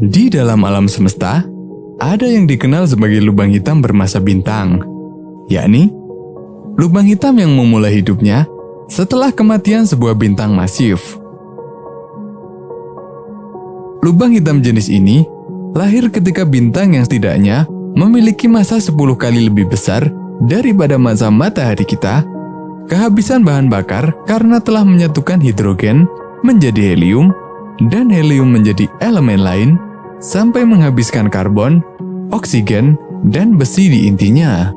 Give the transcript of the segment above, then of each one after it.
Di dalam alam semesta, ada yang dikenal sebagai lubang hitam bermasa bintang, yakni lubang hitam yang memulai hidupnya setelah kematian sebuah bintang masif. Lubang hitam jenis ini lahir ketika bintang yang setidaknya memiliki masa 10 kali lebih besar daripada masa matahari kita, kehabisan bahan bakar karena telah menyatukan hidrogen menjadi helium dan helium menjadi elemen lain sampai menghabiskan karbon, oksigen, dan besi di intinya.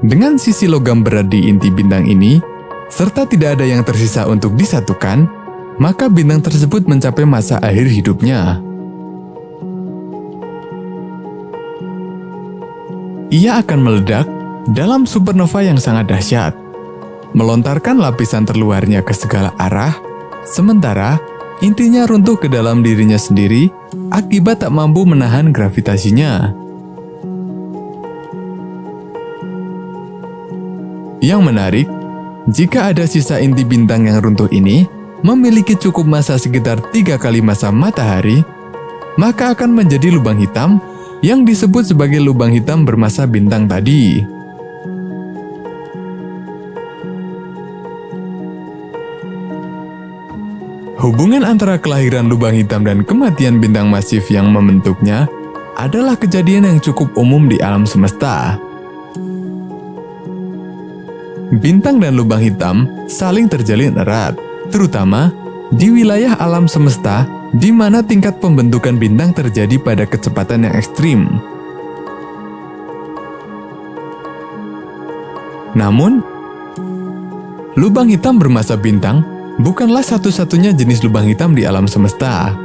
Dengan sisi logam berat di inti bintang ini, serta tidak ada yang tersisa untuk disatukan, maka bintang tersebut mencapai masa akhir hidupnya. Ia akan meledak dalam supernova yang sangat dahsyat melontarkan lapisan terluarnya ke segala arah, sementara intinya runtuh ke dalam dirinya sendiri akibat tak mampu menahan gravitasinya. Yang menarik, jika ada sisa inti bintang yang runtuh ini memiliki cukup masa sekitar tiga kali masa matahari, maka akan menjadi lubang hitam yang disebut sebagai lubang hitam bermasa bintang tadi. Hubungan antara kelahiran lubang hitam dan kematian bintang masif yang membentuknya adalah kejadian yang cukup umum di alam semesta. Bintang dan lubang hitam saling terjalin erat, terutama di wilayah alam semesta di mana tingkat pembentukan bintang terjadi pada kecepatan yang ekstrim. Namun, lubang hitam bermasa bintang bukanlah satu-satunya jenis lubang hitam di alam semesta.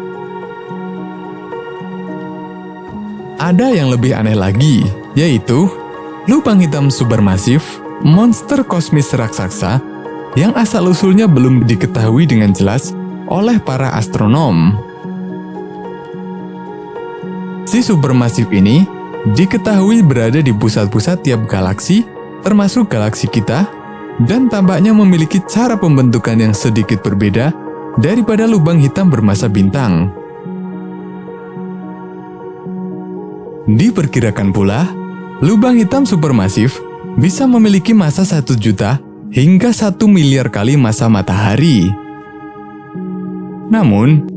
Ada yang lebih aneh lagi, yaitu lubang hitam supermasif, monster kosmis raksasa yang asal-usulnya belum diketahui dengan jelas oleh para astronom. Si supermasif ini diketahui berada di pusat-pusat tiap galaksi, termasuk galaksi kita, dan tampaknya memiliki cara pembentukan yang sedikit berbeda daripada lubang hitam bermasa bintang. Diperkirakan pula, lubang hitam supermasif bisa memiliki masa satu juta hingga satu miliar kali masa matahari. Namun,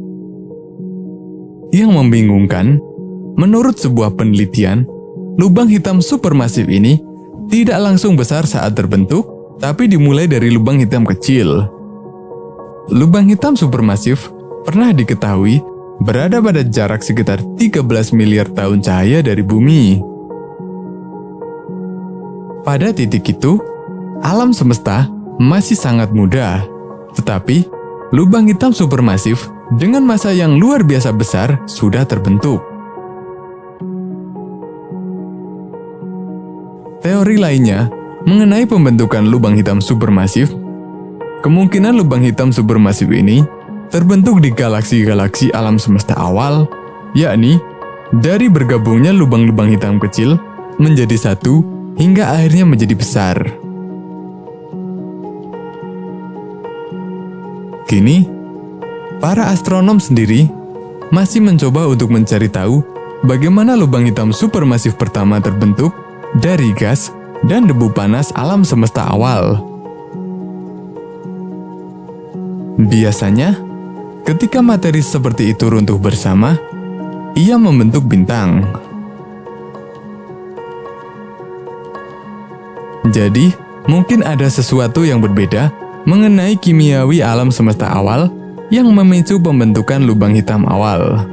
yang membingungkan, menurut sebuah penelitian, lubang hitam supermasif ini tidak langsung besar saat terbentuk, tapi dimulai dari lubang hitam kecil. Lubang hitam supermasif pernah diketahui berada pada jarak sekitar 13 miliar tahun cahaya dari bumi. Pada titik itu, alam semesta masih sangat muda, tetapi lubang hitam supermasif dengan masa yang luar biasa besar sudah terbentuk. Teori lainnya Mengenai pembentukan lubang hitam supermasif, kemungkinan lubang hitam supermasif ini terbentuk di galaksi-galaksi alam semesta awal, yakni dari bergabungnya lubang-lubang hitam kecil menjadi satu hingga akhirnya menjadi besar. Kini, para astronom sendiri masih mencoba untuk mencari tahu bagaimana lubang hitam supermasif pertama terbentuk dari gas dan debu panas alam semesta awal. Biasanya, ketika materi seperti itu runtuh bersama, ia membentuk bintang. Jadi, mungkin ada sesuatu yang berbeda mengenai kimiawi alam semesta awal yang memicu pembentukan lubang hitam awal.